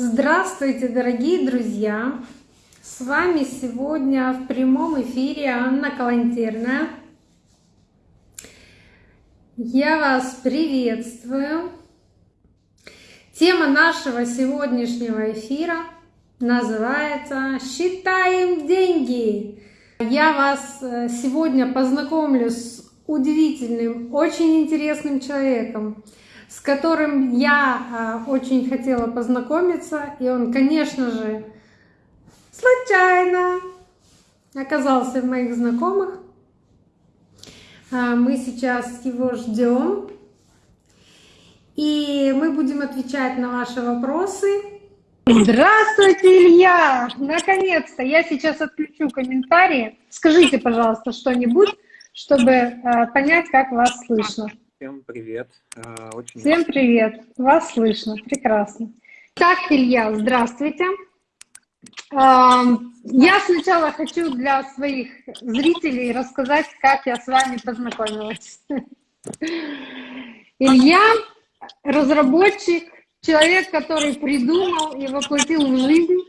Здравствуйте, дорогие друзья! С вами сегодня в прямом эфире Анна Калантерная. Я вас приветствую. Тема нашего сегодняшнего эфира называется «Считаем деньги». Я вас э, сегодня познакомлю с удивительным, очень интересным человеком, с которым я а, очень хотела познакомиться, и он, конечно же, случайно оказался в моих знакомых. А, мы сейчас его ждем, и мы будем отвечать на ваши вопросы. Здравствуйте, Илья! Наконец-то! Я сейчас отключу комментарии. Скажите, пожалуйста, что-нибудь чтобы э, понять, как вас слышно. Всем привет. Э, очень Всем привет. Вас слышно. Прекрасно. Так, Илья, здравствуйте. Я сначала хочу для своих зрителей рассказать, как я с вами познакомилась. Илья — разработчик, человек, который придумал и воплотил в жизнь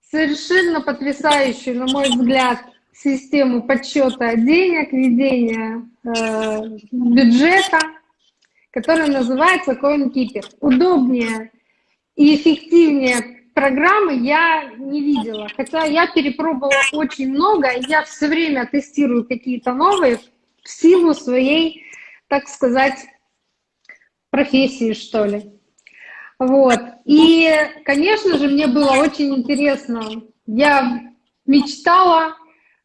совершенно потрясающую, на мой взгляд, систему подсчета денег, ведения э, бюджета, которая называется CoinKeeper. Удобнее и эффективнее программы я не видела. Хотя я перепробовала очень много, я все время тестирую какие-то новые в силу своей, так сказать, профессии, что ли. Вот. И, конечно же, мне было очень интересно. Я мечтала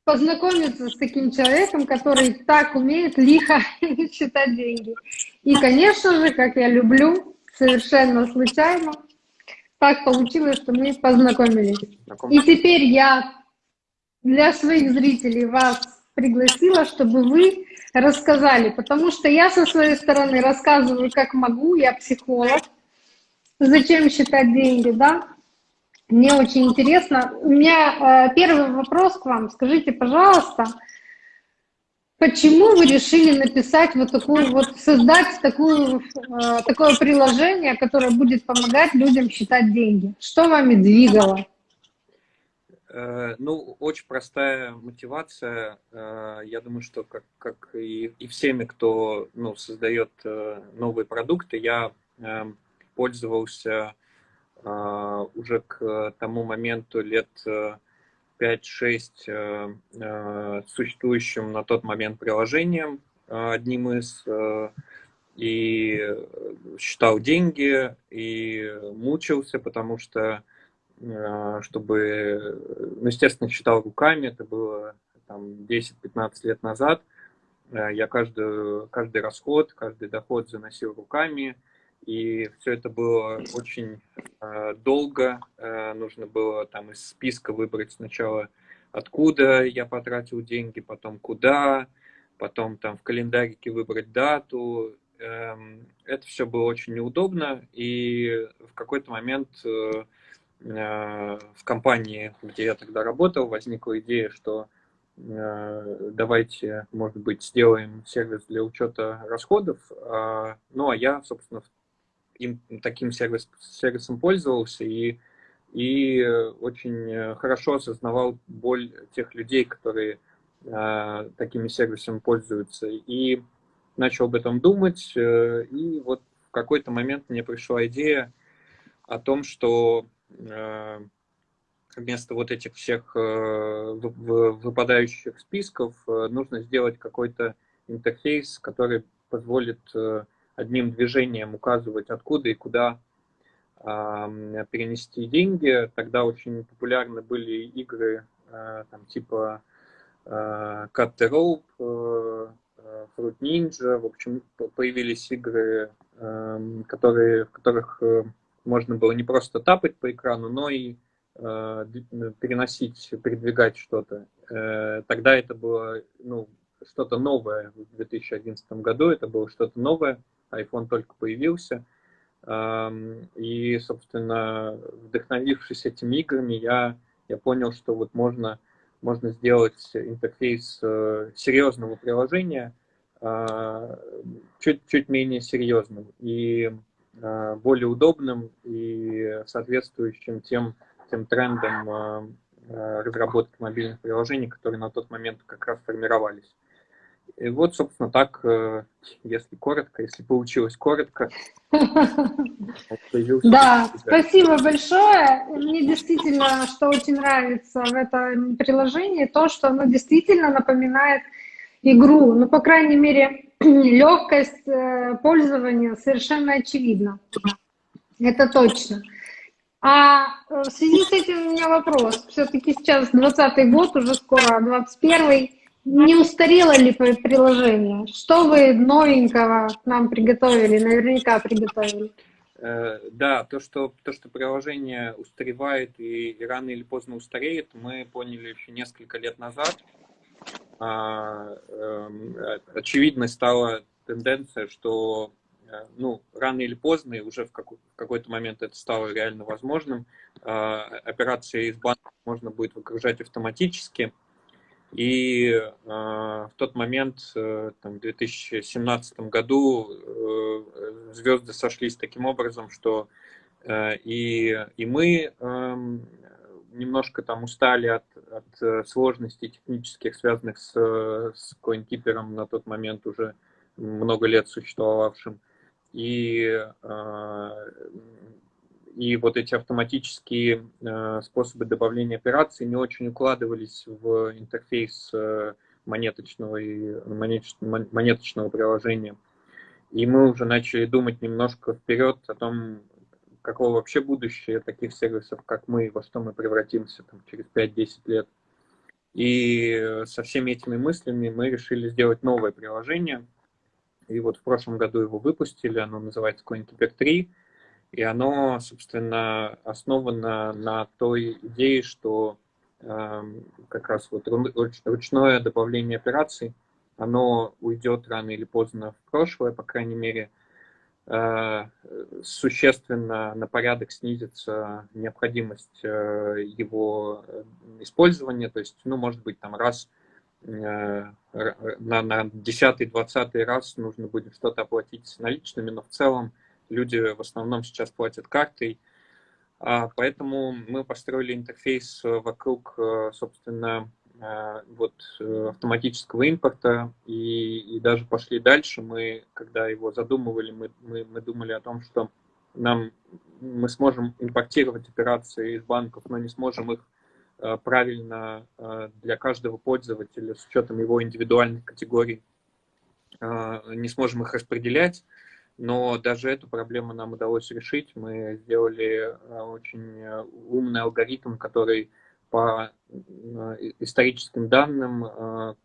познакомиться с таким человеком, который так умеет лихо считать деньги. И, конечно же, как я люблю, совершенно случайно, так получилось, что мы познакомились. И теперь я для своих зрителей вас пригласила, чтобы вы рассказали, потому что я со своей стороны рассказываю, как могу, я психолог, зачем считать деньги, да, мне очень интересно. У меня э, первый вопрос к вам. Скажите, пожалуйста, почему вы решили написать вот такую вот, создать такую, э, такое приложение, которое будет помогать людям считать деньги? Что вами двигало? Э, ну, очень простая мотивация. Я думаю, что как, как и, и всеми, кто ну, создает новые продукты, я пользовался а, уже к тому моменту лет 5-6 э, э, существующим на тот момент приложением, э, одним из, и считал деньги, и мучился, потому что, чтобы, ну, естественно, считал руками, это было там 10-15 лет назад, я каждый, каждый расход, каждый доход заносил руками, и все это было очень э, долго. Э, нужно было там из списка выбрать сначала, откуда я потратил деньги, потом куда, потом там в календарике выбрать дату. Э, это все было очень неудобно. И в какой-то момент э, э, в компании, где я тогда работал, возникла идея, что э, давайте, может быть, сделаем сервис для учета расходов. А, ну, а я, собственно, им таким сервис, сервисом пользовался и, и очень хорошо осознавал боль тех людей, которые э, такими сервисами пользуются. И начал об этом думать, э, и вот в какой-то момент мне пришла идея о том, что э, вместо вот этих всех э, выпадающих списков э, нужно сделать какой-то интерфейс, который позволит э, одним движением указывать, откуда и куда э, перенести деньги. Тогда очень популярны были игры э, там, типа э, Cut the Rope, э, Fruit Ninja. В общем, появились игры, э, которые, в которых э, можно было не просто тапать по экрану, но и э, переносить, передвигать что-то. Э, тогда это было ну, что-то новое в 2011 году, это было что-то новое iPhone только появился. И, собственно, вдохновившись этими играми, я, я понял, что вот можно, можно сделать интерфейс э, серьезного приложения а, чуть, чуть менее серьезным. И более удобным и соответствующим тем, тем трендам разработки мобильных приложений, которые на тот момент как раз формировались. И вот, собственно, так, э, если коротко, если получилось коротко. Да, спасибо большое. Мне действительно, что очень нравится в этом приложении, то, что оно действительно напоминает игру. Ну, по крайней мере, легкость э, пользования совершенно очевидна. Это точно. А э, в связи с этим у меня вопрос. Все-таки сейчас 20 год, уже скоро 21 -й. Не устарело ли приложение? Что вы новенького нам приготовили, наверняка приготовили? Э, да, то что, то, что приложение устаревает и, рано или поздно устареет, мы поняли еще несколько лет назад. А, эм, очевидной стала тенденция, что э, ну, рано или поздно, и уже в какой-то момент это стало реально возможным, а, операции из банка можно будет выгружать автоматически, и э, в тот момент, э, там, в 2017 году, э, звезды сошлись таким образом, что э, и, и мы э, немножко там устали от, от сложностей технических, связанных с, с CoinKeeper на тот момент уже много лет существовавшим. И э, и вот эти автоматические э, способы добавления операций не очень укладывались в интерфейс э, монеточного, и, монеточного приложения. И мы уже начали думать немножко вперед о том, какого вообще будущее таких сервисов, как мы, во что мы превратимся там, через 5-10 лет. И со всеми этими мыслями мы решили сделать новое приложение. И вот в прошлом году его выпустили, оно называется CoinKeeper 3. И оно, собственно, основано на той идее, что э, как раз вот ручное добавление операций, оно уйдет рано или поздно в прошлое, по крайней мере, э, существенно на порядок снизится необходимость э, его использования, то есть, ну, может быть, там раз э, на, на 10-20 раз нужно будет что-то оплатить наличными, но в целом люди в основном сейчас платят картой, а, поэтому мы построили интерфейс вокруг, э, собственно, э, вот э, автоматического импорта и, и даже пошли дальше. Мы, когда его задумывали, мы, мы, мы думали о том, что нам мы сможем импортировать операции из банков, но не сможем их правильно для каждого пользователя с учетом его индивидуальных категорий, не сможем их распределять. Но даже эту проблему нам удалось решить. Мы сделали э, очень э, умный алгоритм, который по э, историческим данным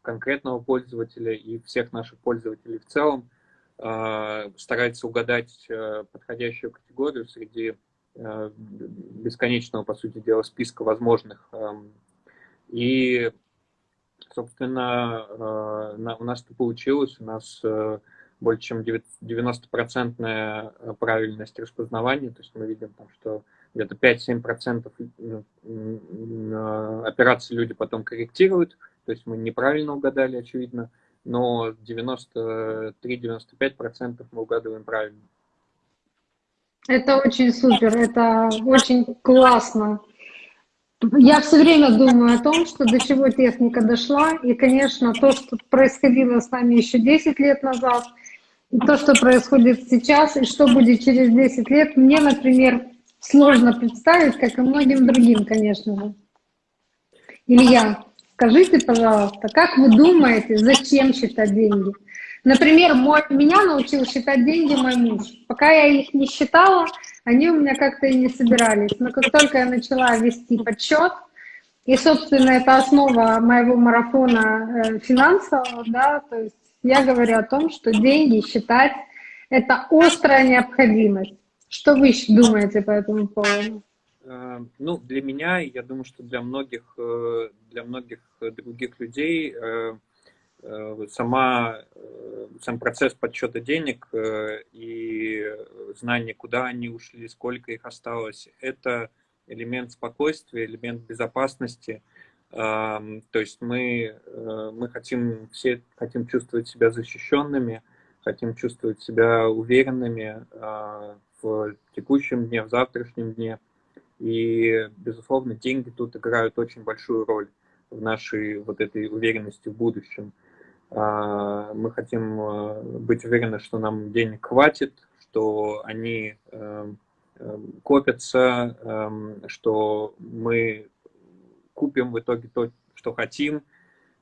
конкретного пользователя и всех наших пользователей в целом старается угадать подходящую категорию среди бесконечного, по сути дела, списка возможных. Эм, и, собственно, у нас это получилось. У нас больше чем 90% э, правильность распознавания, то есть мы видим, там, что где-то 5-7% э, э, операций люди потом корректируют, то есть мы неправильно угадали, очевидно, но 93-95% мы угадываем правильно. Это очень супер, это очень классно. Я все время думаю о том, что до чего техника дошла, и, конечно, то, что происходило с нами еще 10 лет назад – то, что происходит сейчас и что будет через 10 лет, мне, например, сложно представить, как и многим другим, конечно же. Илья, скажите, пожалуйста, как вы думаете, зачем считать деньги? Например, мой, меня научил считать деньги мой муж. Пока я их не считала, они у меня как-то и не собирались. Но как только я начала вести подсчет, и, собственно, это основа моего марафона э, финансового, да, то есть я говорю о том, что деньги считать – это острая необходимость. Что вы думаете по этому поводу? Э, ну, для меня, я думаю, что для многих, э, для многих других людей э, сама, сам процесс подсчета денег и знание, куда они ушли, сколько их осталось, это элемент спокойствия, элемент безопасности – то есть мы, э, мы хотим, все хотим чувствовать себя защищенными, хотим чувствовать себя уверенными в текущем дне, в завтрашнем дне. И, безусловно, деньги тут играют очень большую роль в нашей вот этой уверенности в будущем. А, мы хотим э, быть уверены, что нам денег хватит, что они эм, эм, копятся, эм, что мы купим в итоге то, что хотим.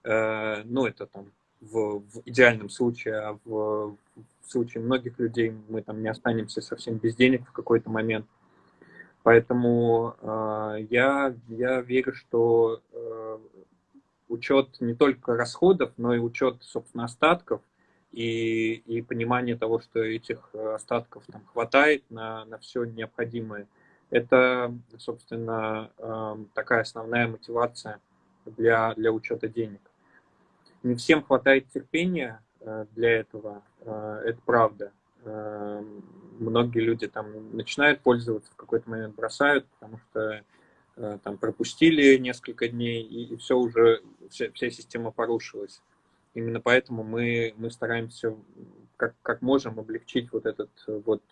Э, ну, это там в, в идеальном случае, а в, в случае многих людей мы там не останемся совсем без денег в какой-то момент. Поэтому э, я, я верю, что э, учет не только расходов, но и учет, собственно, остатков и, и понимание того, что этих остатков там хватает на, на все необходимое. Это, собственно, э, такая основная мотивация для, для учета денег. Не всем хватает терпения э, для этого, э, это правда. Многие люди там начинают пользоваться, в какой-то момент бросают, потому что там пропустили несколько дней, и, и все уже, вся, вся система порушилась. Именно поэтому мы, мы стараемся как, как можем облегчить вот этот вот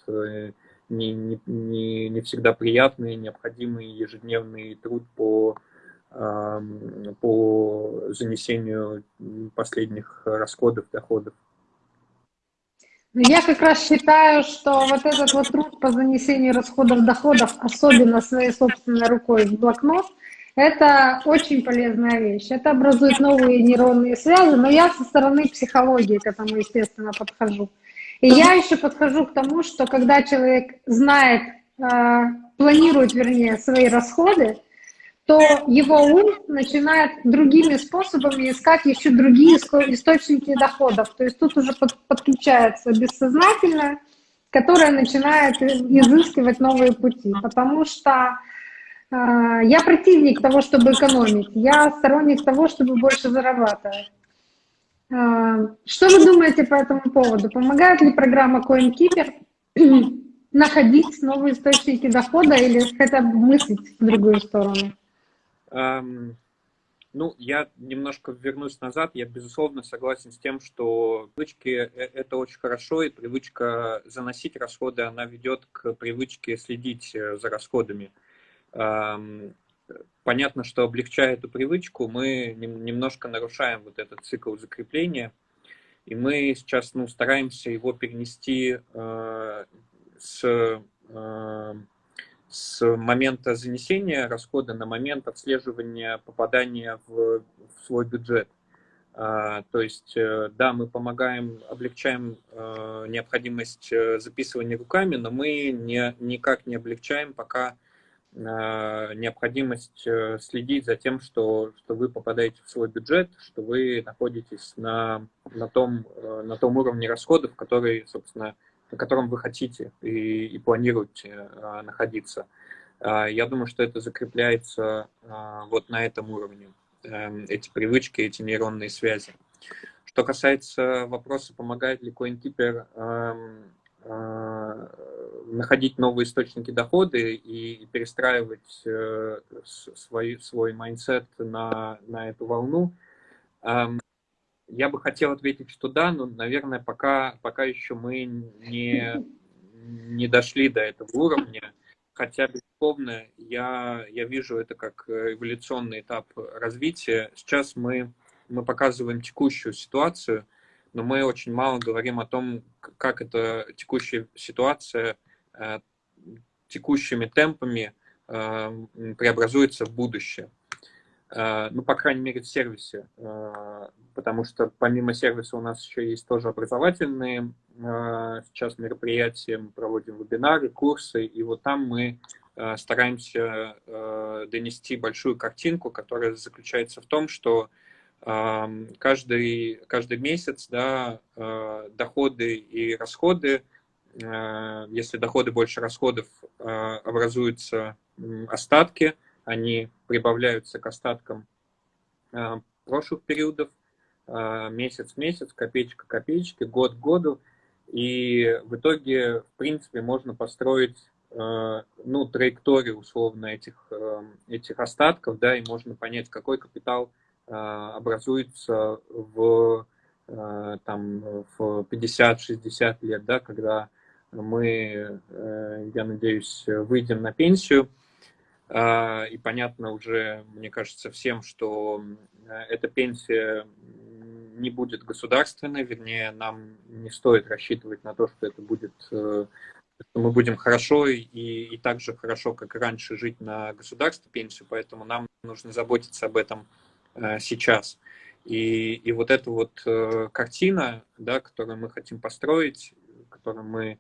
не, не, не, не всегда приятный, необходимый ежедневный труд по, по занесению последних расходов, доходов. Я как раз считаю, что вот этот вот труд по занесению расходов доходов, особенно своей собственной рукой в блокнот, это очень полезная вещь. Это образует новые нейронные связи, но я со стороны психологии к этому, естественно, подхожу. И я еще подхожу к тому, что когда человек знает, э, планирует, вернее, свои расходы, то его ум начинает другими способами искать еще другие источники доходов. То есть тут уже подключается бессознательное, которое начинает изыскивать новые пути. Потому что э, я противник того, чтобы экономить. Я сторонник того, чтобы больше зарабатывать. Э, что вы думаете по этому поводу? Помогает ли программа CoinKeeper находить новые источники дохода или хотя бы мыслить в другую сторону? Ну, я немножко вернусь назад. Я, безусловно, согласен с тем, что привычки э, – это очень хорошо, и привычка заносить расходы, она ведет к привычке следить э, за расходами. Понятно, что облегчая эту привычку, мы немножко нарушаем вот этот цикл закрепления, и мы сейчас ну, стараемся его перенести э, с с момента занесения расхода на момент отслеживания попадания в, в свой бюджет. А, то есть, э, да, мы помогаем, облегчаем э, необходимость э, записывания руками, но мы не, никак не облегчаем пока необходимость следить за тем, что, что вы попадаете в свой бюджет, что вы находитесь на, на, том, на том уровне расходов, который, собственно, на котором вы хотите и, и планируете находиться. Я думаю, что это закрепляется вот на этом уровне, эм, эти привычки, эти нейронные связи. Что касается вопроса, помогает ли CoinKeeper эм, находить новые источники дохода и перестраивать э, свой, свой mindset на, на эту волну, эм, я бы хотел ответить, что да, но, наверное, пока, пока еще мы не, не дошли до этого уровня. Хотя, безусловно, я, я вижу это как эволюционный этап развития. Сейчас мы, мы показываем текущую ситуацию, но мы очень мало говорим о том, как эта текущая ситуация э, текущими темпами э, преобразуется в будущее. Э, ну, по крайней мере, в сервисе, потому что помимо сервиса у нас еще есть тоже образовательные сейчас мероприятия, мы проводим вебинары, курсы, и вот там мы стараемся донести большую картинку, которая заключается в том, что каждый, каждый месяц да, доходы и расходы, если доходы больше расходов, образуются остатки – они прибавляются к остаткам э, прошлых периодов, э, месяц в месяц, копеечка к копеечке, год к году. И в итоге, в принципе, можно построить э, ну, траекторию условно этих, этих остатков, да, и можно понять, какой капитал образуется в там в 50-60 лет, да, когда мы, я надеюсь, выйдем на пенсию, и понятно уже, мне кажется, всем, что эта пенсия не будет государственной, вернее, нам не стоит рассчитывать на то, что это будет, э, что мы будем хорошо и, и так же хорошо, как и раньше, жить на государственную пенсию, поэтому нам нужно заботиться об этом э, сейчас. И, и вот эта вот э, картина, да, которую мы хотим построить, которую мы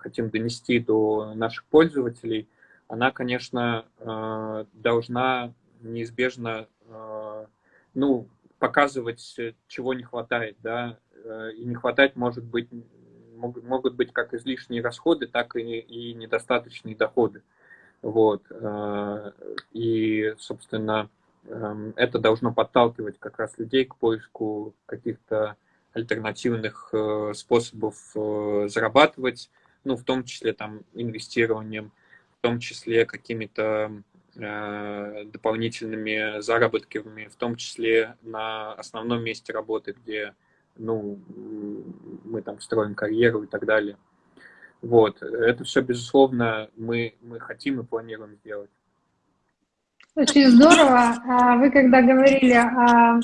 хотим донести до наших пользователей, она, конечно, должна неизбежно ну, показывать, э, чего не хватает, да, э, и не хватать может быть, могут, могут быть как излишние расходы, так и, и недостаточные доходы. Вот. Э, и, собственно, это должно подталкивать как раз людей к поиску каких-то альтернативных способов зарабатывать, ну, в том числе там инвестированием, в том числе какими-то Э, дополнительными заработками, в том числе на основном месте работы, где ну, мы там строим карьеру и так далее. Вот. Это все, безусловно, мы, мы хотим и планируем сделать. Очень здорово. А вы когда говорили о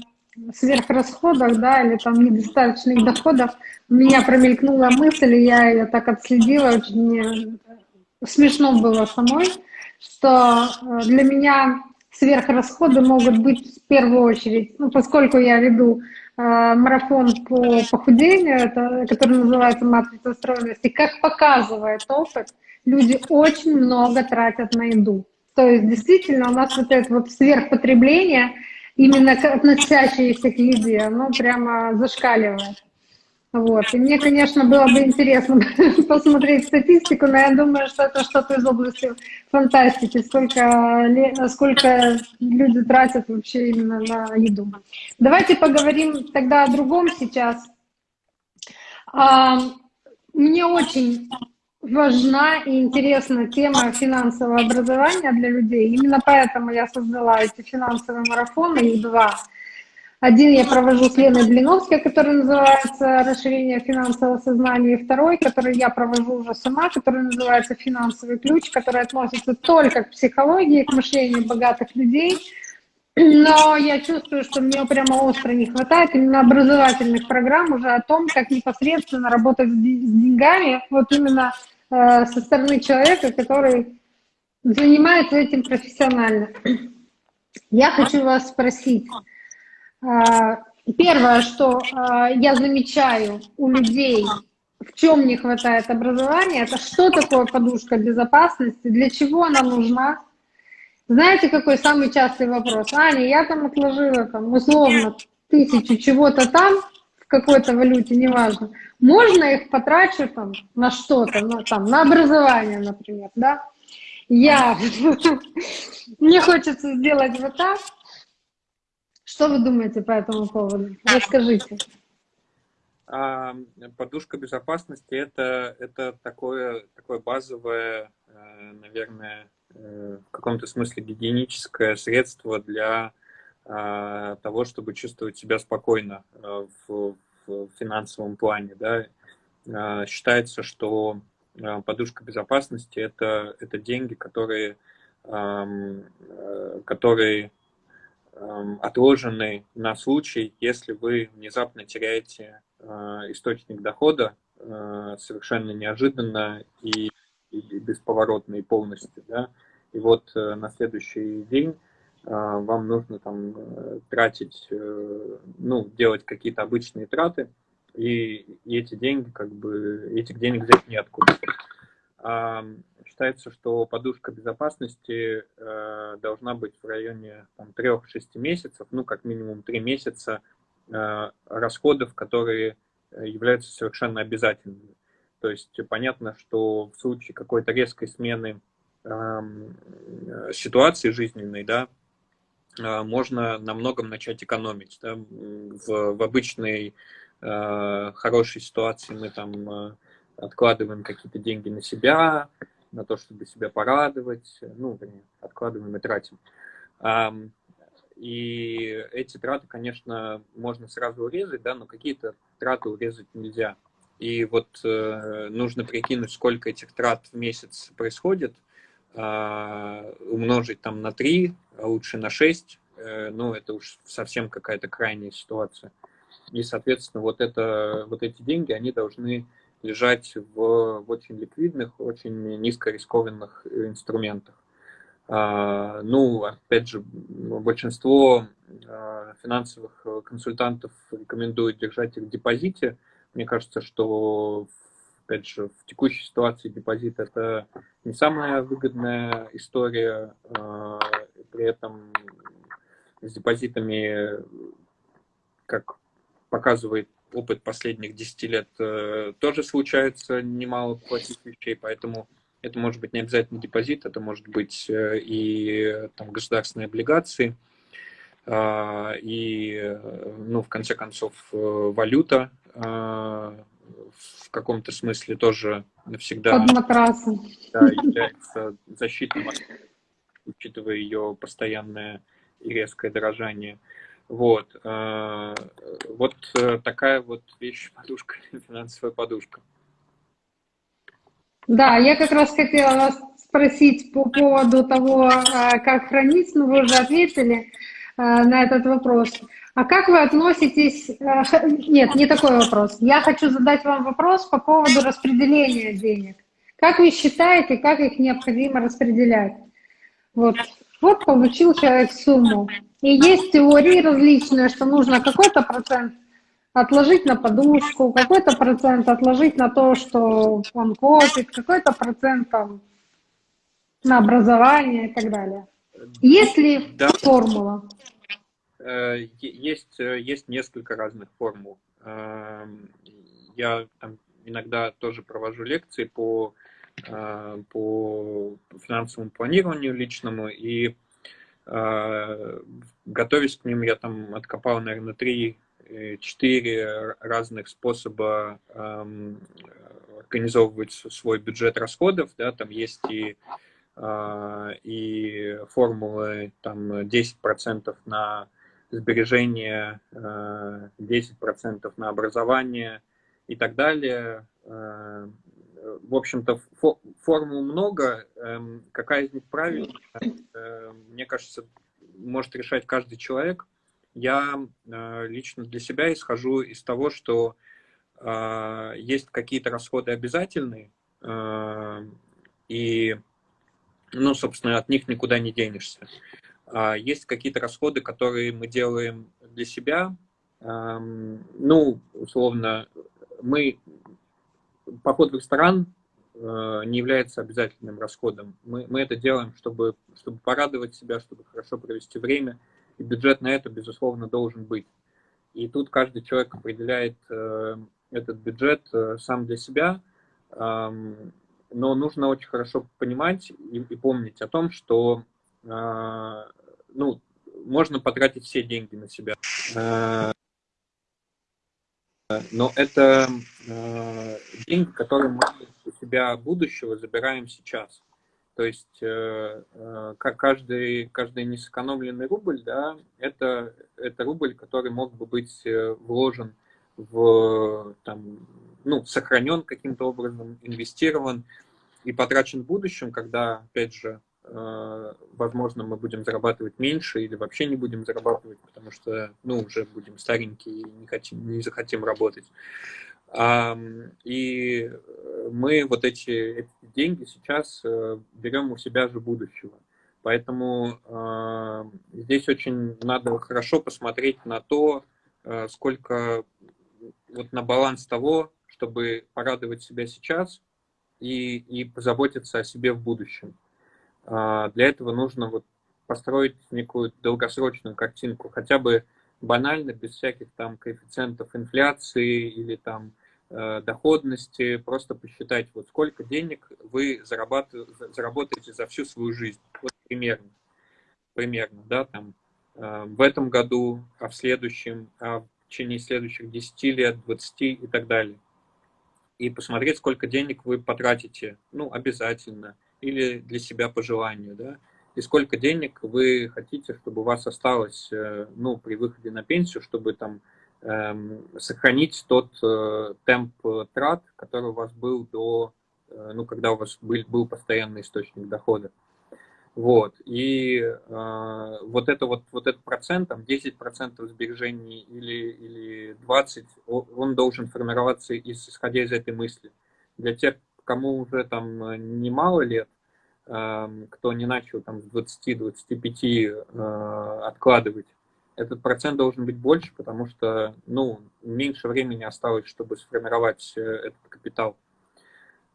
сверхрасходах, да, или там недостаточных доходов, у меня промелькнула мысль, и я ее так отследила, очень смешно было самой что э, для меня сверхрасходы могут быть в первую очередь, ну, поскольку я веду э, марафон по похудению, это, который называется «Матрица стройности», как показывает опыт, люди очень много тратят на еду. То есть действительно у нас вот это вот сверхпотребление, именно относящееся к еде, оно прямо зашкаливает. Вот. И мне, конечно, было бы интересно посмотреть статистику, но я думаю, что это что-то из области фантастики, сколько, сколько люди тратят вообще именно на еду. Давайте поговорим тогда о другом сейчас. А, мне очень важна и интересна тема финансового образования для людей. Именно поэтому я создала эти финансовые марафоны, их два – один я провожу с Леной Блиновской, который называется «Расширение финансового сознания», и второй, который я провожу уже сама, который называется «Финансовый ключ», который относится только к психологии, к мышлению богатых людей. Но я чувствую, что мне прямо остро не хватает именно образовательных программ уже о том, как непосредственно работать с деньгами, вот именно э, со стороны человека, который занимается этим профессионально. Я хочу вас спросить, а, первое, что а, я замечаю у людей, в чем не хватает образования, это что такое подушка безопасности, для чего она нужна. Знаете, какой самый частый вопрос? Аня, я там отложила там, условно тысячу чего-то там, какой-то валюте, неважно. Можно их потрачу там на что-то, на, там, на образование, например, да? Я, мне хочется сделать вот так, что вы думаете по этому поводу? Расскажите. А, подушка безопасности это, это такое, такое базовое, э, наверное, э, в каком-то смысле гигиеническое средство для а, того, чтобы чувствовать себя спокойно э, в, в финансовом плане. Да? А, считается, что подушка безопасности это, это деньги, которые, которые Эм, отложенный на случай, если вы внезапно теряете э, источник дохода э, совершенно неожиданно и, и бесповоротно и полностью. Да? И вот э, на следующий день вам нужно там тратить, ну, делать какие-то обычные траты, и, эти деньги, как бы, этих денег взять неоткуда считается, что подушка безопасности э, должна быть в районе 3-6 месяцев, ну, как минимум 3 месяца э, расходов, которые э, являются совершенно обязательными. То есть понятно, что в случае какой-то резкой смены эм, э, ситуации жизненной, да, э, можно на многом начать экономить. Да? В, в обычной э, хорошей ситуации мы там э, откладываем какие-то деньги на себя, на то, чтобы себя порадовать, ну, откладываем и тратим. и эти траты, конечно, можно сразу урезать, да, но какие-то траты урезать нельзя. И вот э, нужно прикинуть, сколько этих трат в месяц происходит, умножить там на 3, а лучше на 6, э, ну, это уж совсем какая-то крайняя ситуация. И, соответственно, вот, это, вот эти деньги, они должны лежать в, в очень ликвидных, очень низкорискованных инструментах. А, ну, опять же, большинство а, финансовых консультантов рекомендуют держать их в депозите. Мне кажется, что, опять же, в текущей ситуации депозит – это не самая выгодная история. А, при этом с депозитами, как показывает опыт последних 10 лет, э, тоже случается немало плохих вещей, поэтому это может быть не обязательно депозит, это может быть э, и там, государственные облигации, а, и, э, ну, в конце концов, валюта а, в каком-то смысле тоже навсегда. Да, является защитой, учитывая ее постоянное и резкое дорожание. Вот. Вот такая вот вещь, подушка, финансовая подушка. Да, я как раз хотела вас спросить по поводу того, а, как хранить, но вы уже ответили на этот вопрос. А как вы относитесь... А, нет, не такой вопрос. Я хочу задать вам вопрос по поводу распределения денег. Как вы считаете, как их необходимо распределять? Вот, вот получил человек сумму. И есть теории различные, что нужно какой-то процент отложить на подушку, какой-то процент отложить на то, что он копит, какой-то процент там, на образование и так далее. Есть ли да. формула? Э, есть, э, есть несколько разных формул. Эм, я там иногда тоже провожу лекции по, э, по финансовому планированию личному, и готовясь к ним, я там откопал, наверное, три четыре разных способа эм, организовывать свой бюджет расходов, да, там есть и, и формулы там 10% на сбережения, э, 10% на образование и так далее. Э, в общем-то, фо формул много. Э, какая из них правильная, э, мне кажется, может решать каждый человек я э, лично для себя исхожу из того, что э, есть какие-то расходы обязательные, э, и, ну, собственно, от них никуда не денешься. А есть какие-то расходы, которые мы делаем для себя. Ну, условно, мы поход в ресторан не является обязательным расходом. Мы, мы это делаем, чтобы, чтобы порадовать себя, чтобы хорошо провести время – и бюджет на это, безусловно, должен быть. И тут каждый человек определяет э, этот бюджет э, сам для себя, но нужно очень хорошо понимать и, и помнить о том, что ну, можно потратить все деньги на себя. Э, но это э, деньги, которые мы у себя будущего забираем сейчас. То есть э, э, каждый, каждый несэкономленный рубль, да, это, это рубль, который мог бы быть э, вложен в, там, ну, сохранен каким-то образом, инвестирован и потрачен в будущем, когда, опять же, возможно, мы будем зарабатывать меньше или вообще не будем зарабатывать, потому что, ну, уже будем старенькие и не, хотим, не захотим работать. И мы вот эти, эти деньги сейчас э, берем у себя же будущего. Поэтому э, здесь очень надо хорошо посмотреть на то, э, сколько вот на баланс того, чтобы порадовать себя сейчас и, и позаботиться о себе в будущем. Э, для этого нужно вот построить некую долгосрочную картинку, хотя бы банально, без всяких там коэффициентов инфляции или там Э, доходности, просто посчитать, вот сколько денег вы заработаете за всю свою жизнь. Вот примерно. Примерно, да, там э, в этом году, а в следующем, а в течение следующих 10 лет, 20 и так далее. И посмотреть, сколько денег вы потратите, ну, обязательно, или для себя по желанию, да, и сколько денег вы хотите, чтобы у вас осталось ну, при выходе на пенсию, чтобы там эм, сохранить тот э, темп трат, который у вас был до, э, ну, когда у вас был, был постоянный источник дохода. Вот. И э, вот это вот, вот этот процент, там 10% сбережений или, или 20%, он должен формироваться из, исходя из этой мысли. Для тех, кому уже там немало лет, э, кто не начал там с 20-25 э, откладывать, этот процент должен быть больше, потому что, ну, меньше времени осталось, чтобы сформировать э, этот капитал.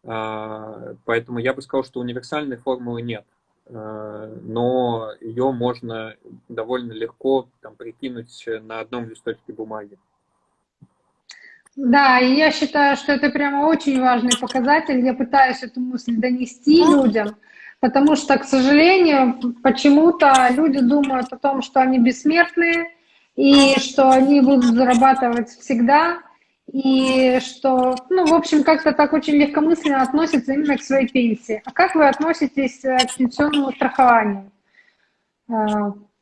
Э, поэтому я бы сказал, что универсальной формулы нет. Но ее можно довольно легко там, прикинуть на одном листочке бумаги. Да, и я считаю, что это прямо очень важный показатель. Я пытаюсь эту мысль донести людям, потому что, к сожалению, почему-то люди думают о том, что они бессмертные и что они будут зарабатывать всегда, и что, ну, в общем, как-то так очень легкомысленно относятся именно к своей пенсии. А как вы относитесь э, к пенсионному страхованию э,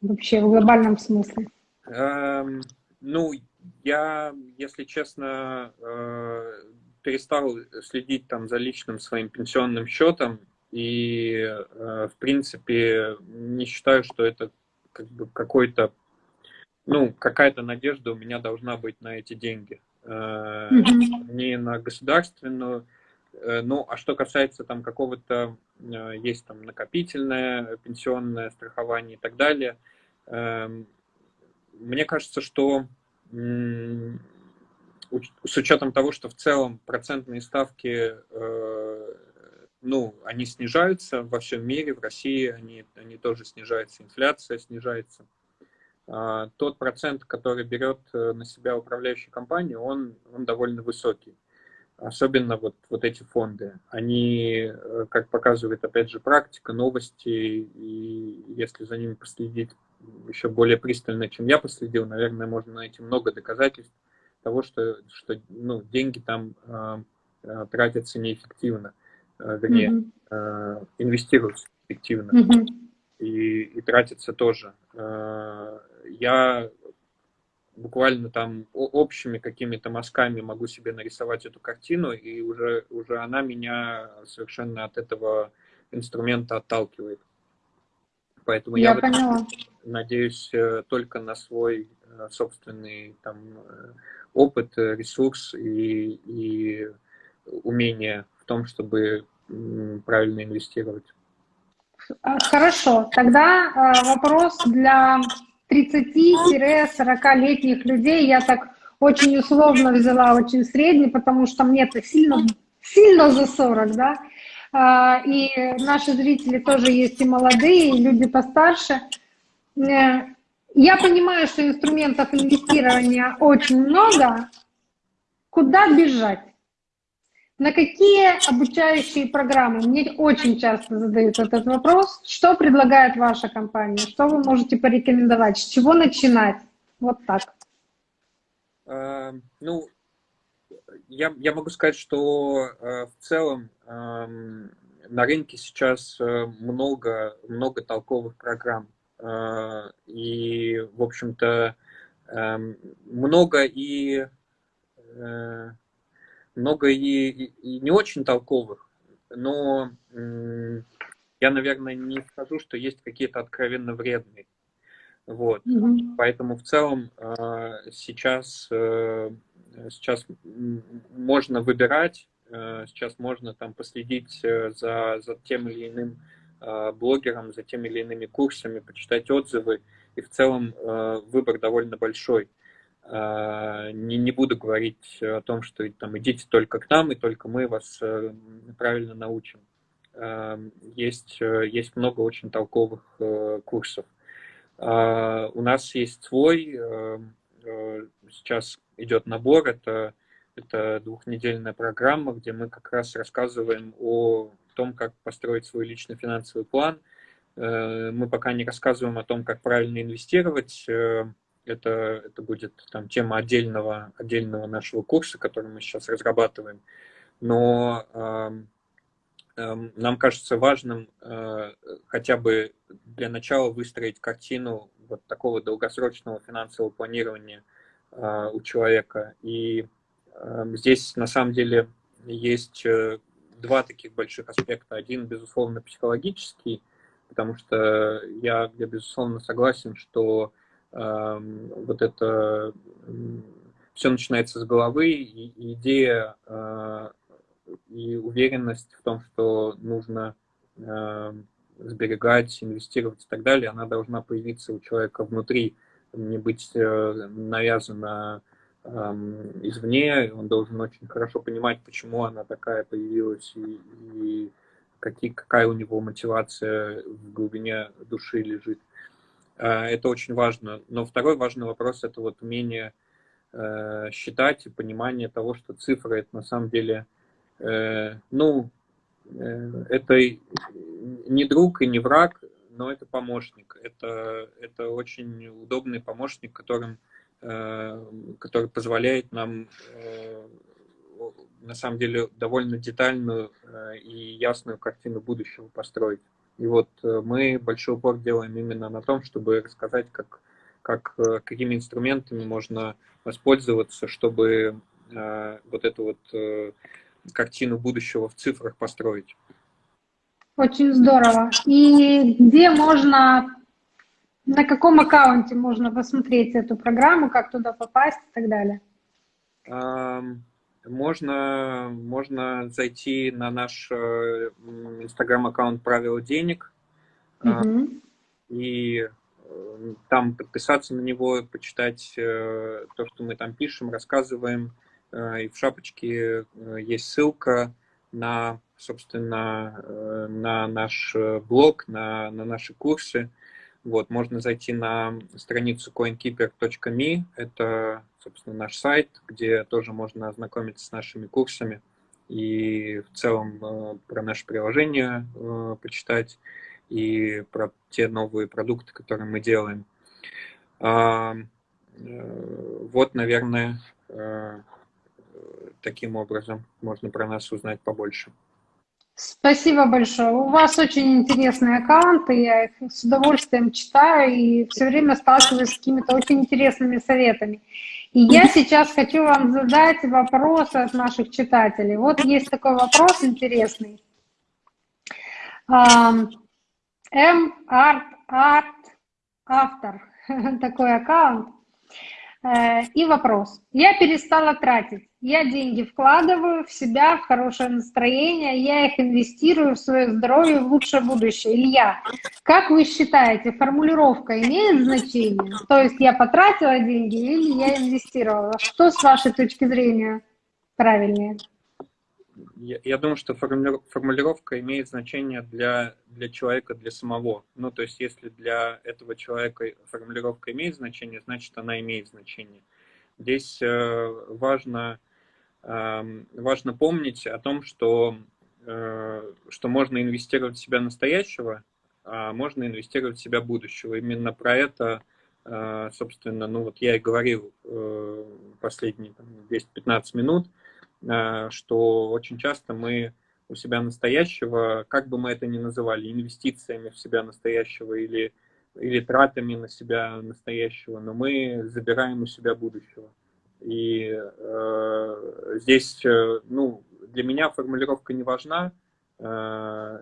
вообще в глобальном смысле? Эм, ну, я, если честно, э, перестал следить там за личным своим пенсионным счетом и, э, в принципе, не считаю, что это как бы какой-то, ну, какая-то надежда у меня должна быть на эти деньги э, не на государственную. Э, ну, а что касается там какого-то, есть там накопительное пенсионное страхование и так далее, э, мне кажется, что с учетом того, что в целом процентные ставки, ну, они снижаются во всем мире, в России они, они тоже снижаются, инфляция снижается, а, тот процент, который берет э, на себя управляющая компания, он, он довольно высокий. Особенно вот, вот эти фонды. Они, э, как показывает, опять же, практика, новости, и если за ними последить еще более пристально, чем я последил, наверное, можно найти много доказательств того, что, что ну, деньги там э, э тратятся неэффективно, э, вернее, mm -hmm. э, инвестируются эффективно. Mm -hmm. И, и тратятся тоже я буквально там общими какими-то мазками могу себе нарисовать эту картину, и уже, уже она меня совершенно от этого инструмента отталкивает. Поэтому я, я поняла. надеюсь э, только на свой э, собственный там, э, опыт, ресурс и, и умение том, чтобы правильно инвестировать. Хорошо, тогда вопрос для 30-40-летних людей, я так очень условно взяла, очень средний, потому что мне-то сильно, сильно за 40, да, а, и наши зрители тоже есть и молодые, и люди постарше. Э, я понимаю, что инструментов инвестирования очень много. Куда бежать? На какие обучающие программы? Мне очень часто задают этот вопрос. Что предлагает ваша компания? Что вы можете порекомендовать? С чего начинать? Вот так. А, ну, я, я могу сказать, что э, в целом эм, на рынке сейчас э, много, много толковых программ. Э, и, в общем-то, эм, много и много и, и не очень толковых, но я, наверное, не скажу, что есть какие-то откровенно вредные. Вот. Mm-hmm. Поэтому в целом а, сейчас, э, сейчас можно выбирать, э, сейчас можно там последить э, за, за тем или иным а, блогером, за теми или иными курсами, почитать отзывы, и в целом выбор довольно большой. А, не, не буду говорить о том, что там идите только к нам, и только мы вас э, правильно научим. А, есть, э, есть много очень толковых э, курсов. У нас есть свой, сейчас идет набор, это, это двухнедельная программа, где мы как раз рассказываем о том, как построить свой личный финансовый план. Мы пока не рассказываем о том, как правильно инвестировать, это, это будет там, тема отдельного, отдельного нашего курса, который мы сейчас разрабатываем. Но э, э, нам кажется важным э, хотя бы для начала выстроить картину вот такого долгосрочного финансового планирования э, у человека. И э, здесь на самом деле есть э, два таких больших аспекта. Один, безусловно, психологический, потому что я, я безусловно, согласен, что вот это все начинается с головы, и идея э, и уверенность в том, что нужно э, сберегать, инвестировать и так далее, она должна появиться у человека внутри, не быть э, навязана э, извне, он должен очень хорошо понимать, почему она такая появилась и, и какие, какая у него мотивация в глубине души лежит. Э, это очень важно. Но второй важный вопрос – это вот умение э, считать и понимание того, что цифры – это на самом деле, э, ну, э, это не друг и не враг, но это помощник. Это, это очень удобный помощник, которым, который позволяет нам на самом деле довольно детальную и ясную картину будущего построить. И вот мы большой упор делаем именно на том, чтобы рассказать, как, как, какими инструментами можно воспользоваться, чтобы вот эту вот картину будущего в цифрах построить. Очень здорово. И где можно, на каком аккаунте можно посмотреть эту программу, как туда попасть и так далее? Можно, можно зайти на наш э, инстаграм-аккаунт «Правила денег» угу. и э, там подписаться на него, почитать э, то, что мы там пишем, рассказываем. И в шапочке есть ссылка на собственно, на наш блог, на, на наши курсы. Вот, можно зайти на страницу coinkeeper.me, это, собственно, наш сайт, где тоже можно ознакомиться с нашими курсами и в целом э, про наше приложение почитать и про те новые продукты, которые мы делаем. Вот, наверное, таким образом можно про нас узнать побольше. Спасибо большое. У вас очень интересные аккаунты, я их с удовольствием читаю и все время сталкиваюсь с какими-то очень интересными советами. И я сейчас хочу вам задать вопросы от наших читателей. Вот есть такой вопрос интересный. М. Арт, Арт, автор, такой аккаунт. Э, и вопрос. Я перестала тратить. Я деньги вкладываю в себя, в хорошее настроение, я их инвестирую в свое здоровье, в лучшее будущее. Илья, как вы считаете, формулировка имеет значение? То есть я потратила деньги или я инвестировала? Что с вашей точки зрения правильнее? Я, я думаю, что формулировка имеет значение для, для человека, для самого. Ну, то есть, если для этого человека формулировка имеет значение, значит, она имеет значение. Здесь э, важно важно помнить о том, что, э, что можно инвестировать в себя настоящего, а можно инвестировать в себя будущего. Именно про это, э, собственно, ну вот я и говорил э, последние 10-15 минут, что очень часто мы у себя настоящего, как бы мы это ни называли, инвестициями в себя настоящего или, или тратами на себя настоящего, но мы забираем у себя будущего. И э, здесь, э, ну, для меня формулировка не важна, э,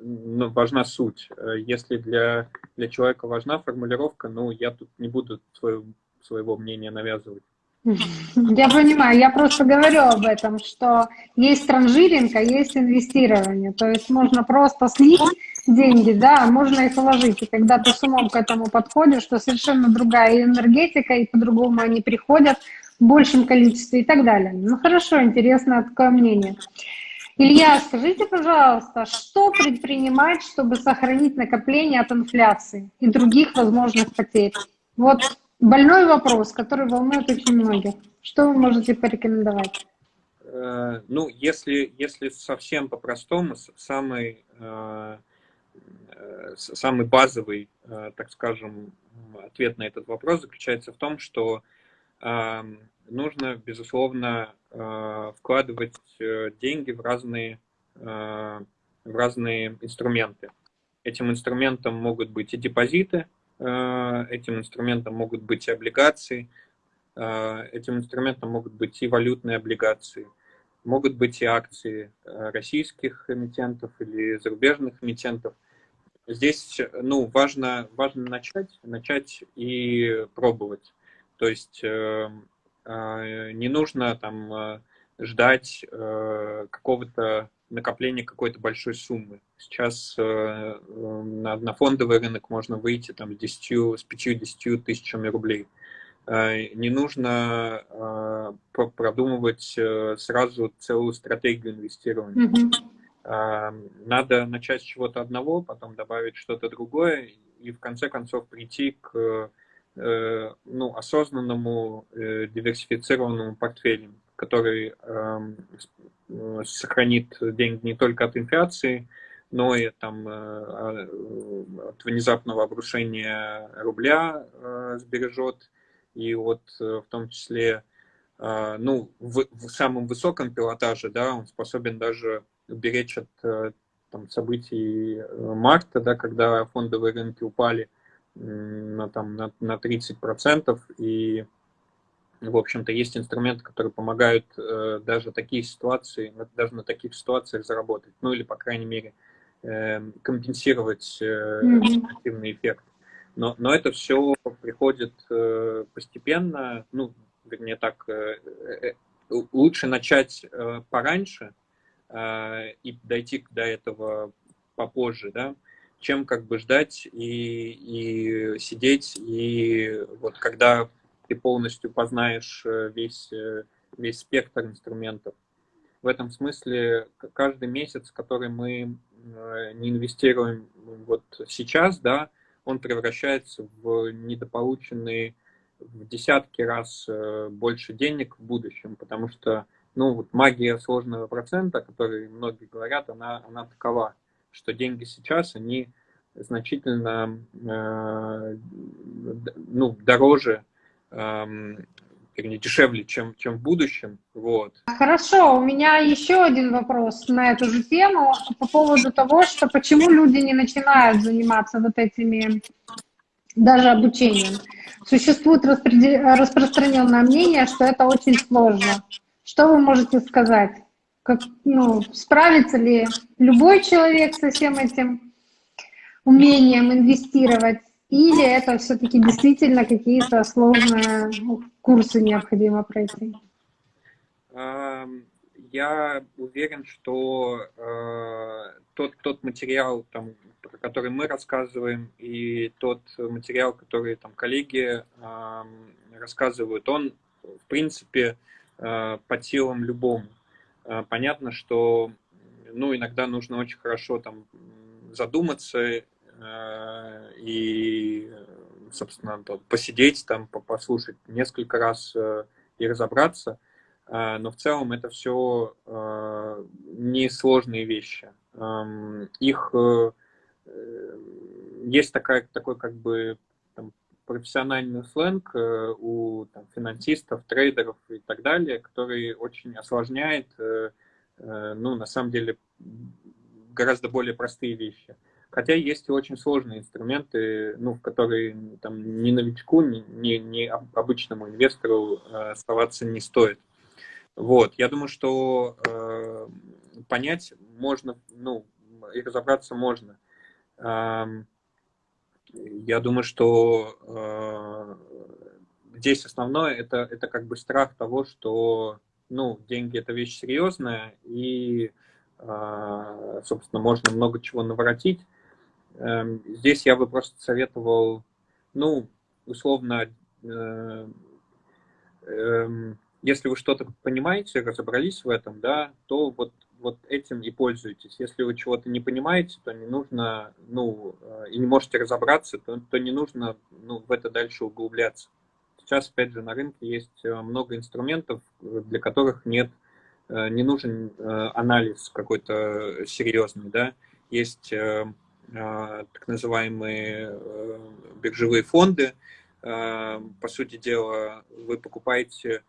но важна суть. Если для, для человека важна формулировка, ну, я тут не буду свое, своего мнения навязывать. Я понимаю, я просто говорю об этом, что есть транжиринг, а есть инвестирование. То есть можно просто слить деньги, да, можно их вложить. И когда ты с умом к этому подходишь, что совершенно другая энергетика, и по-другому они приходят в большем количестве и так далее. Ну хорошо, интересно такое мнение. Илья, скажите, пожалуйста, что предпринимать, чтобы сохранить накопление от инфляции и других возможных потерь? Вот больной вопрос, который волнует очень многих. Что вы можете порекомендовать? Э, ну, если, если совсем по-простому, самый Э, самый базовый, э, так скажем, ответ на этот вопрос заключается в том, что эм, нужно, безусловно, э, вкладывать деньги в разные, в разные инструменты. Этим инструментом могут быть и депозиты, этим инструментом могут быть и облигации, этим инструментом могут быть и валютные облигации, могут быть и акции российских эмитентов или зарубежных эмитентов. Здесь ну, важно, важно начать, начать и пробовать. То есть не нужно там ждать какого-то накопление какой-то большой суммы. Сейчас э, э, на, на фондовый рынок можно выйти там, с, 10, с 5-10 тысячами рублей. Э, не нужно э, продумывать э, сразу целую стратегию инвестирования. Mm-hmm. Надо начать с чего-то одного, потом добавить что-то другое и в конце концов прийти к э, ну, осознанному э, диверсифицированному портфелю, который Э, сохранит деньги не только от инфляции, но и там, а, от внезапного обрушения рубля сбережет, и вот в том числе ну, в, в самом высоком пилотаже да, он способен даже уберечь от там, событий марта, да, когда фондовые рынки упали на, там, на, на 30%, и в общем-то, есть инструменты, которые помогают э, даже такие ситуации, даже на таких ситуациях заработать, ну или, по крайней мере, э, компенсировать э, негативный эффект. Но, но это все приходит э, постепенно, ну, вернее так, э, э, лучше начать э, пораньше э, и дойти до этого попозже, да, чем как бы ждать и, и сидеть, и вот когда ты полностью познаешь э, весь, э, весь спектр инструментов. В этом смысле каждый месяц, который мы э, не инвестируем вот сейчас, да, он превращается в недополученные в десятки раз больше денег в будущем, потому что ну, вот магия сложного процента, о которой многие говорят, она, она такова, что деньги сейчас, они значительно э, ну, дороже вернее, дешевле, чем, чем в будущем. Вот. Хорошо, у меня еще один вопрос на эту же тему по поводу того, что почему люди не начинают заниматься вот этими даже обучением. Существует распространенное мнение, что это очень сложно. Что вы можете сказать? Как, ну, справится ли любой человек со всем этим умением инвестировать? Или это все-таки действительно какие-то сложные ну, курсы необходимо пройти? Я уверен, что э, тот, тот материал, там, про который мы рассказываем, и тот материал, который там коллеги э, рассказывают, он, в принципе, э, по силам любому. Э, понятно, что ну, иногда нужно очень хорошо там задуматься Э, и, собственно, посидеть там, послушать несколько раз э, и разобраться. Э, но в целом это все несложные вещи. Эм, их есть такая, такой как бы профессиональный сленг у там, финансистов, трейдеров и так далее, который очень осложняет, ну, на самом деле, гораздо более простые вещи. Хотя есть и очень сложные инструменты, ну, в которые там, ни новичку, ни, ни, ни обычному инвестору э, оставаться не стоит. Вот, я думаю, что э, понять можно, ну, и разобраться можно. Э, я думаю, что э, здесь основное это, это как бы страх того, что, ну, деньги это вещь серьезная, и, э, собственно, можно много чего наворотить. Эм, здесь я бы просто советовал, ну, условно, э, эм, если вы что-то понимаете, разобрались в этом, да, то вот, вот этим и пользуйтесь. Если вы чего-то не понимаете, то не нужно, ну, э, и не можете разобраться, то, то не нужно ну, в это дальше углубляться. Сейчас, опять же, на рынке есть э, много инструментов, для которых нет, не нужен анализ какой-то серьезный, да. Есть так называемые э, биржевые фонды. По сути дела, вы покупаете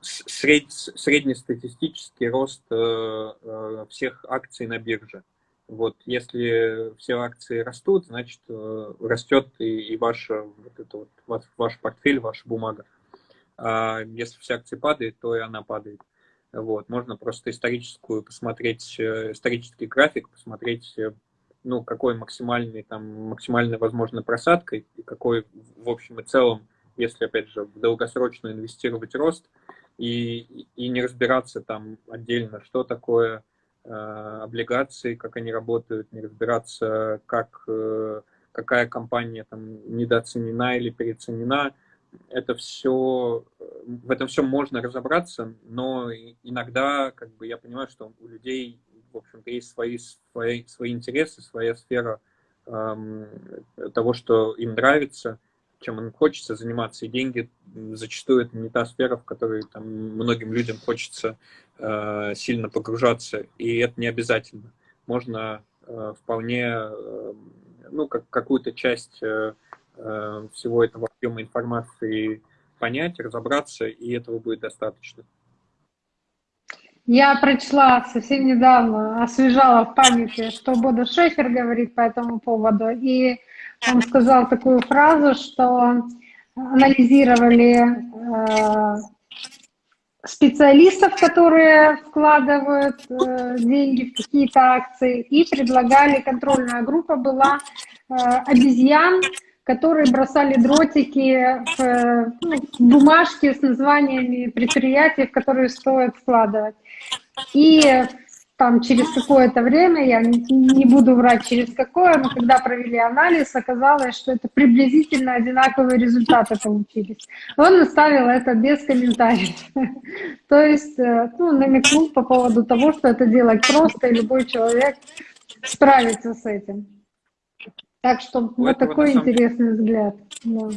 сред, среднестатистический рост э, э, всех акций на бирже. Вот, если все акции растут, значит, э, растет и, и ваша, вот это вот, ваш, ваш портфель, ваша бумага. А если все акции падают, то и она падает. Вот, можно просто историческую посмотреть, исторический график, посмотреть, ну, какой максимальный, там, максимальная возможная просадка и какой, в общем и целом, если, опять же, в долгосрочно инвестировать рост и, и не разбираться там отдельно, что такое Э, облигации, как они работают, не разбираться, как, э, какая компания там недооценена или переоценена. Это все, в этом все можно разобраться, но иногда как бы я понимаю, что у людей, в общем-то, есть свои, свои, свои интересы, своя сфера эм, того, что им нравится, чем им хочется заниматься. И деньги зачастую это не та сфера, в которой там, многим людям хочется э, сильно погружаться, и это не обязательно. Можно э, вполне э, ну, как, какую-то часть э, э, всего этого объема информации понять, разобраться, и этого будет достаточно. Я прочла совсем недавно, освежала в памяти, что Бода Шефер говорит по этому поводу, и он сказал такую фразу, что анализировали э, специалистов, которые вкладывают э, деньги в какие-то акции, и предлагали, контрольная группа была э, обезьян, которые бросали дротики в, ну, в бумажки с названиями предприятий, в которые стоит вкладывать. И там через какое-то время, я не буду врать через какое, но когда провели анализ, оказалось, что это приблизительно одинаковые результаты получились. Он оставил это без комментариев. То есть, э, ну, намекнул по поводу того, что это делать просто, и любой человек справится с этим. Так что вот такой интересный взгляд. Да.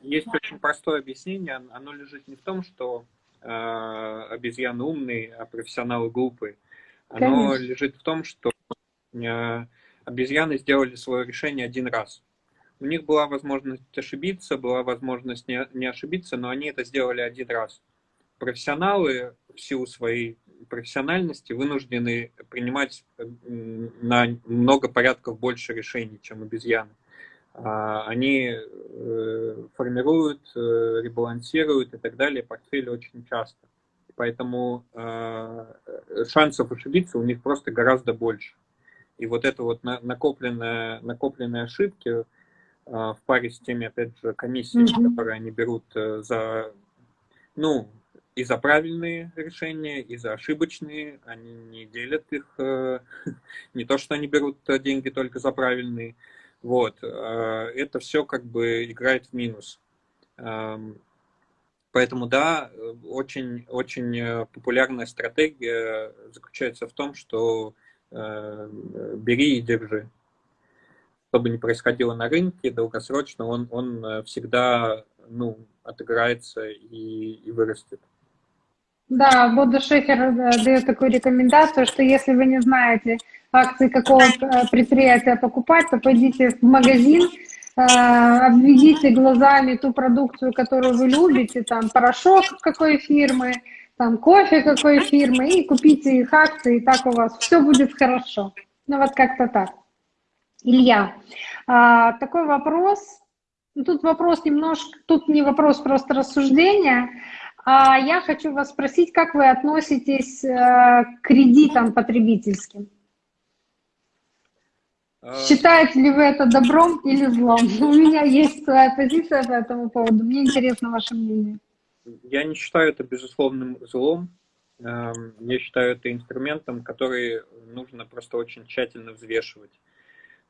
Есть очень простое объяснение. Оно лежит не в том, что э, обезьяны умные, а профессионалы глупые. Оно Конечно. лежит в том, что э, обезьяны сделали свое решение один раз. У них была возможность ошибиться, была возможность не, не ошибиться, но они это сделали один раз. Профессионалы в силу своей профессиональности вынуждены принимать на много порядков больше решений, чем обезьяны. А, они э, формируют, э, ребалансируют и так далее портфель очень часто. Поэтому э, шансов ошибиться у них просто гораздо больше. И вот это вот накопленные, накопленные ошибки э, в паре с теми, опять же, комиссиями, mm-hmm. которые они берут э, за, ну, и за правильные решения, и за ошибочные, они не делят их, э, не то, что они берут деньги только за правильные, вот, э, это все как бы играет в минус. Поэтому да, очень, очень э, популярная стратегия заключается в том, что э, бери и держи. Что бы ни происходило на рынке, долгосрочно он, он э, всегда ну, отыграется и, и вырастет. Да, Бода Шефер э, дает такую рекомендацию, что если вы не знаете акции какого предприятия покупать, то пойдите в магазин, Э, обведите глазами ту продукцию, которую вы любите, там порошок какой фирмы, там кофе какой фирмы, и купите их акции, и так у вас все будет хорошо. Ну вот как-то так. Илья, а, такой вопрос, ну, тут вопрос немножко, тут не вопрос, просто рассуждение, а я хочу вас спросить, как вы относитесь э, к кредитам потребительским? Считаете ли вы это добром или злом? У меня есть своя позиция по этому поводу. Мне интересно ваше мнение. Я не считаю это безусловным злом. Эм, я считаю это инструментом, который нужно просто очень тщательно взвешивать.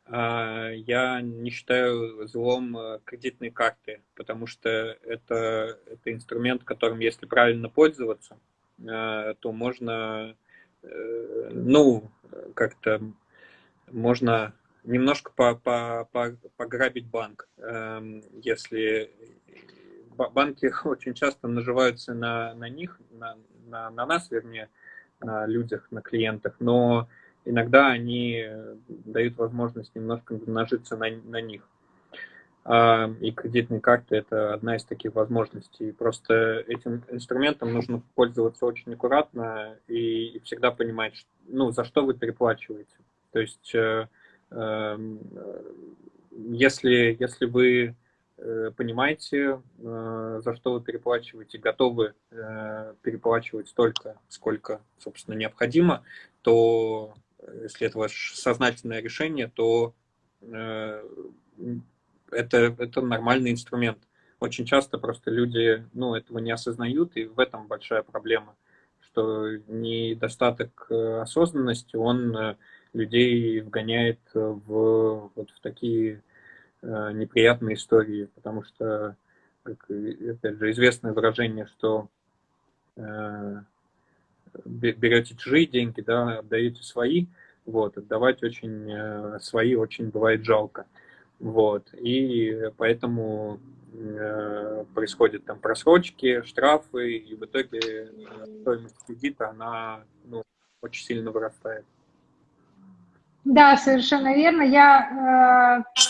А, я не считаю злом э, кредитные карты, потому что это, это инструмент, которым, если правильно пользоваться, э, то можно, э, ну, как-то можно немножко по, по, по, пограбить банк. Эм, если банки очень часто наживаются на, на них, на, на, на нас, вернее, на людях, на клиентах, но иногда они дают возможность немножко нажиться на, на них. Эм, и кредитные карты – это одна из таких возможностей. Просто этим инструментом нужно пользоваться очень аккуратно и, и всегда понимать, ну, за что вы переплачиваете. То есть, если, если вы понимаете, за что вы переплачиваете, готовы переплачивать столько, сколько, собственно, необходимо, то если это ваше сознательное решение, то это, это нормальный инструмент. Очень часто просто люди ну, этого не осознают, и в этом большая проблема, что недостаток э, осознанности, он э, людей вгоняет в, вот в такие э, неприятные истории, потому что, как, опять же, известное выражение, что э, берете чужие деньги, да, отдаете свои, вот, отдавать очень э, свои очень бывает жалко. Вот, и поэтому э, происходят там просрочки, штрафы, и в итоге э, стоимость кредита, она ну, очень сильно вырастает. Да, совершенно верно. Я э,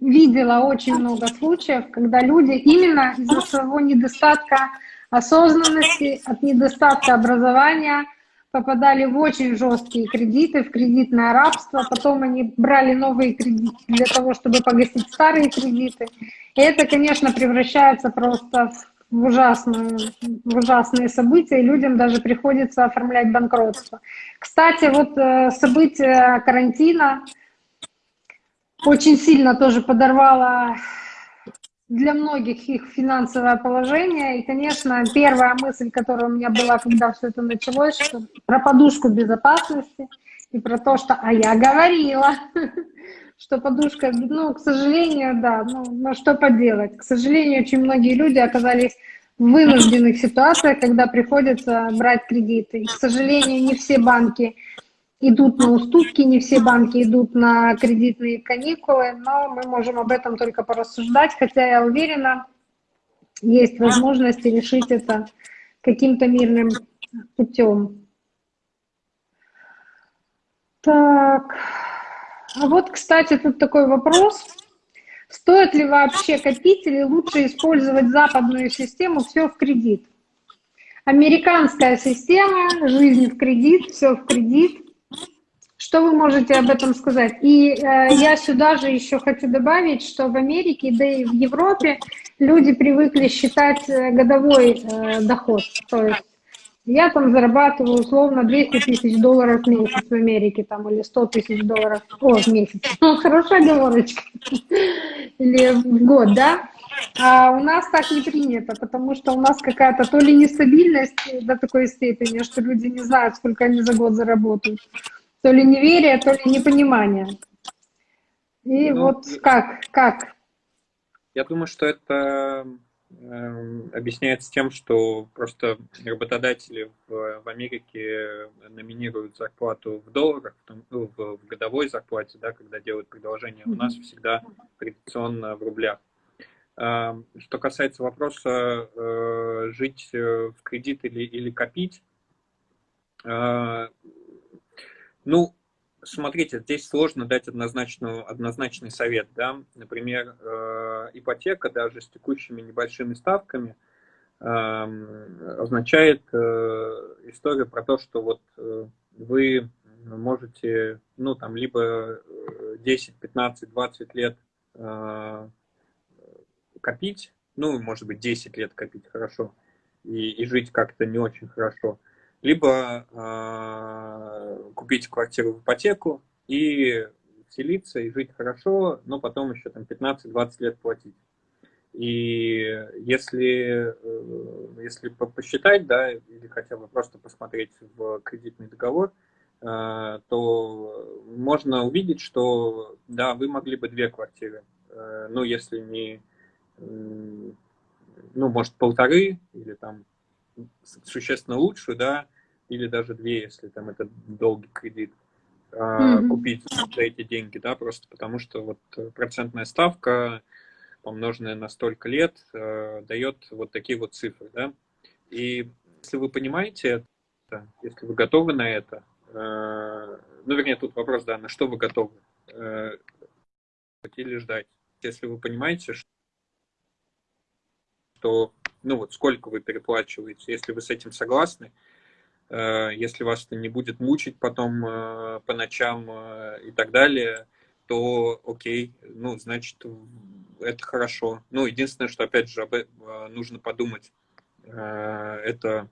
видела очень много случаев, когда люди именно из-за своего недостатка осознанности, от недостатка образования – попадали в очень жесткие кредиты, в кредитное рабство, потом они брали новые кредиты для того, чтобы погасить старые кредиты. И это, конечно, превращается просто в ужасные, в ужасные события, и людям даже приходится оформлять банкротство. Кстати, вот э, события карантина очень сильно тоже подорвало для многих их финансовое положение. И, конечно, первая мысль, которая у меня была, когда все это началось, что про подушку безопасности и про то, что «а я говорила», что подушка, ну, к сожалению, да, ну, ну что поделать. К сожалению, очень многие люди оказались в вынужденных ситуациях, когда приходится брать кредиты. И, к сожалению, не все банки идут на уступки, не все банки идут на кредитные каникулы, но мы можем об этом только порассуждать, хотя я уверена, есть возможность решить это каким-то мирным путем. Так, а вот, кстати, тут такой вопрос. Стоит ли вообще копить или лучше использовать западную систему «все в кредит»? Американская система, жизнь в кредит, все в кредит – что вы можете об этом сказать? И э, я сюда же еще хочу добавить, что в Америке, да и в Европе люди привыкли считать э, годовой э, доход. То есть я там зарабатываю условно 200 тысяч долларов в месяц в Америке, там, или 100 тысяч долларов о, в месяц. Ну, хорошая оговорочка. Или в год, да? А у нас так не принято, потому что у нас какая-то то ли нестабильность до такой степени, что люди не знают, сколько они за год заработают то ли неверие, то ли непонимание. И ну, вот как, как? Я думаю, что это объясняется тем, что просто работодатели в, в Америке номинируют зарплату в долларах, в, ну, в, в годовой зарплате, да, когда делают предложение. У нас всегда традиционно в рублях. Э, что касается вопроса э, жить э, в кредит или, или копить, э, ну, смотрите, здесь сложно дать однозначную, однозначный совет. Да? Например, э, ипотека даже с текущими небольшими ставками э, означает э, историю про то, что вот э, вы можете, ну, там, либо 10, 15, 20 лет э, копить, ну, может быть, 10 лет копить хорошо, и, и жить как-то не очень хорошо, либо э, купить квартиру в ипотеку и вселиться и жить хорошо, но потом еще там 15-20 лет платить. И если, э, если посчитать, да, или хотя бы просто посмотреть в кредитный договор, э, то можно увидеть, что да, вы могли бы две квартиры, э, ну, если не, ну, может, полторы или там существенно лучше, да, или даже две, если там это долгий кредит, mm-hmm. купить за эти деньги, да, просто потому что вот процентная ставка, помноженная на столько лет, э, дает вот такие вот цифры, да. И если вы понимаете это, если вы готовы на это, э, ну, вернее, тут вопрос, да, на что вы готовы, или ждать. Если вы понимаете, что ну вот сколько вы переплачиваете, если вы с этим согласны, если вас это не будет мучить потом по ночам и так далее, то окей, ну, значит, это хорошо. Ну, единственное, что, опять же, нужно подумать, это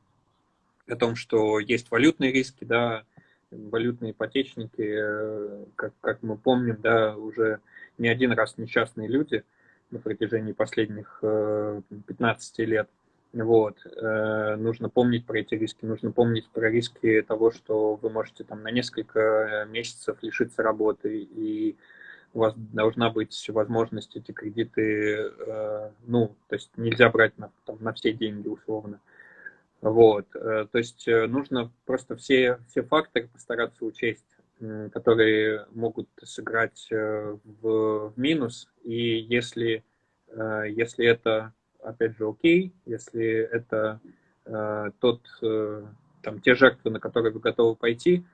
о том, что есть валютные риски, да, валютные ипотечники, как, как мы помним, да, уже не один раз несчастные люди на протяжении последних 15 лет. Вот. Э, нужно помнить про эти риски, нужно помнить про риски того, что вы можете там на несколько месяцев лишиться работы, и у вас должна быть возможность эти кредиты, э, ну, то есть нельзя брать на, там, на все деньги условно. Вот. Э, то есть нужно просто все, все факторы постараться учесть, которые могут сыграть в, в минус, и если, если это опять же, окей, если это э, тот, э, там, те жертвы, на которые вы готовы пойти,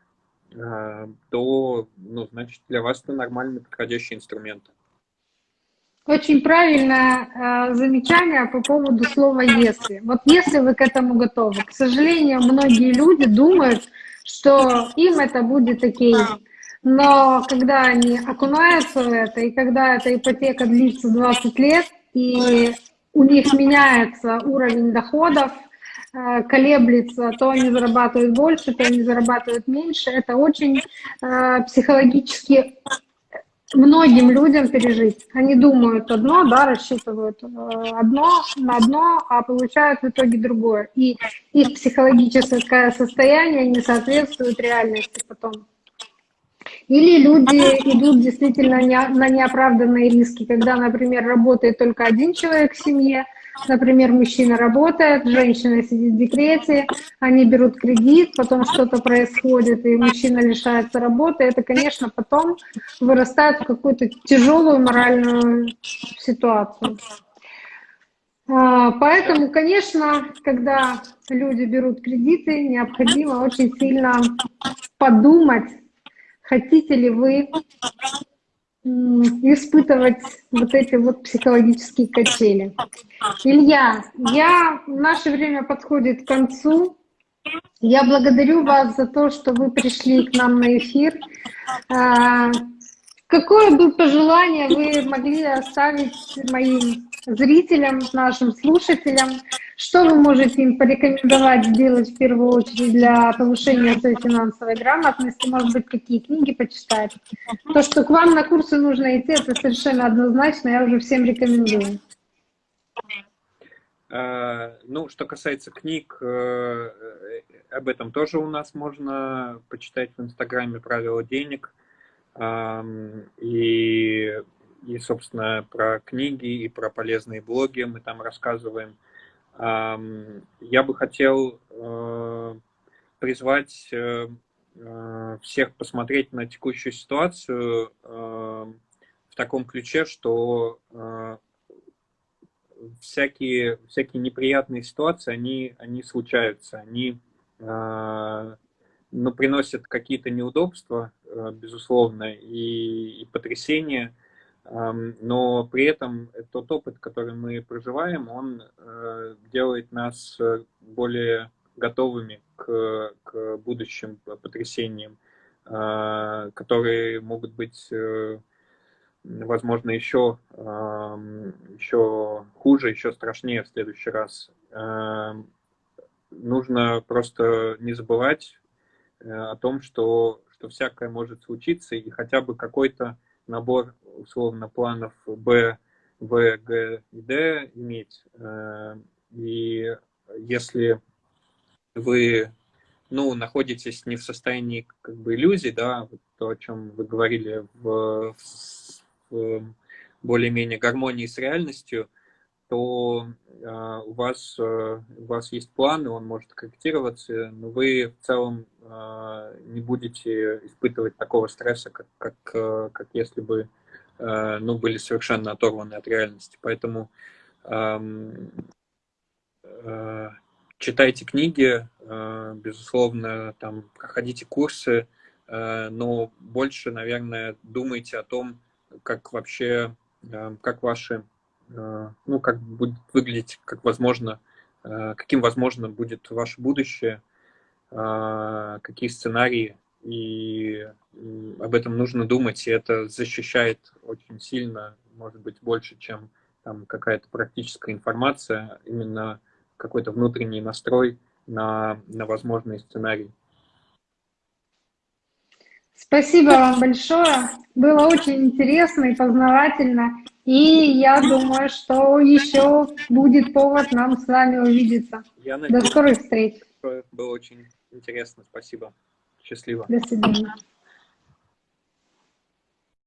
э, то, ну, значит, для вас это нормальный подходящий инструмент. Очень правильное э, замечание по поводу слова «если». Вот если вы к этому готовы. К сожалению, многие люди думают, что им это будет окей. Но когда они окунаются в это, и когда эта ипотека длится 20 лет, и у них меняется уровень доходов, э, колеблется, то они зарабатывают больше, то они зарабатывают меньше. Это очень э, психологически многим людям пережить. Они думают одно, да, рассчитывают э, одно на одно, а получают в итоге другое. И их психологическое состояние не соответствует реальности потом. Или люди идут действительно на неоправданные риски, когда, например, работает только один человек в семье, например, мужчина работает, женщина сидит в декрете, они берут кредит, потом что-то происходит, и мужчина лишается работы, это, конечно, потом вырастает в какую-то тяжелую моральную ситуацию. А, поэтому, конечно, когда люди берут кредиты, необходимо очень сильно подумать, хотите ли вы испытывать вот эти вот психологические качели. Илья, я, наше время подходит к концу. Я благодарю вас за то, что вы пришли к нам на эфир. А, какое бы пожелание вы могли оставить моим зрителям, нашим слушателям? Что вы можете им порекомендовать сделать в первую очередь для повышения своей финансовой грамотности? Может быть, какие книги почитать? То, что к вам на курсы нужно идти, это совершенно однозначно, я уже всем рекомендую. А, ну, что касается книг, э, об этом тоже у нас можно почитать в Инстаграме «Правила денег». И, и, собственно, про книги и про полезные блоги мы там рассказываем. Я бы хотел э, призвать э, э, всех посмотреть на текущую ситуацию в таком ключе, что всякие, всякие неприятные ситуации, они, они случаются, они ну, приносят какие-то неудобства, безусловно, и, и потрясения, но при этом тот опыт, который мы проживаем, он э, делает нас э, более готовыми к, к будущим потрясениям, э, которые могут быть, возможно, еще, еще хуже, еще страшнее в следующий раз. Нужно просто не забывать о том, что, что всякое может случиться, и хотя бы какой-то набор условно планов Б, В, Г и Д иметь. Э, и если вы ну, находитесь не в состоянии как бы иллюзий, да, то, о чем вы говорили, в, в более-менее гармонии с реальностью, то э, у, вас, э, у вас есть план, и он может корректироваться, но вы в целом э, не будете испытывать такого стресса, как, как, э, как если бы ну, были совершенно оторваны от реальности. Поэтому э, э, читайте книги, э, безусловно, там, проходите курсы, э, но больше, наверное, думайте о том, как вообще, э, как ваши Э, ну, как будет выглядеть, как возможно, э, каким возможно будет ваше будущее. какие сценарии, и об этом нужно думать, и это защищает очень сильно, может быть, больше, чем там какая-то практическая информация, именно какой-то внутренний настрой на, на возможные сценарии. Спасибо вам большое. Было очень интересно и познавательно. И я думаю, что еще будет повод нам с вами увидеться. Я надеюсь, До скорых встреч. Было очень интересно. Спасибо. Счастливо. До свидания.